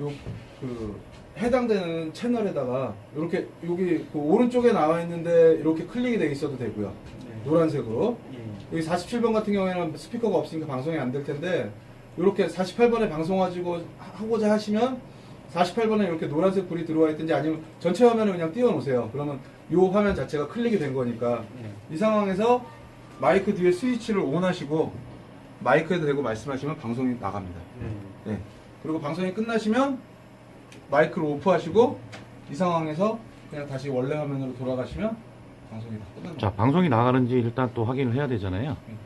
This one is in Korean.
요 그 해당되는 채널에다가 이렇게 여기 그 오른쪽에 나와 있는데 이렇게 클릭이 돼 있어도 되고요. 네. 노란색으로 예. 여기 47번 같은 경우에는 스피커가 없으니까 방송이 안 될 텐데 이렇게 48번에 방송하시고 하고자 하시면 48번에 이렇게 노란색 불이 들어와 있든지 아니면 전체 화면을 그냥 띄워 놓으세요. 그러면 이 화면 자체가 클릭이 된 거니까 예. 이 상황에서 마이크 뒤에 스위치를 온 하시고 마이크에 대고 말씀하시면 방송이 나갑니다. 네. 네. 그리고 방송이 끝나시면 마이크를 오프하시고 이 상황에서 그냥 다시 원래 화면으로 돌아가시면 방송이 다 끝납니다. 자, 방송이 나가는지 일단 또 확인을 해야 되잖아요. 음.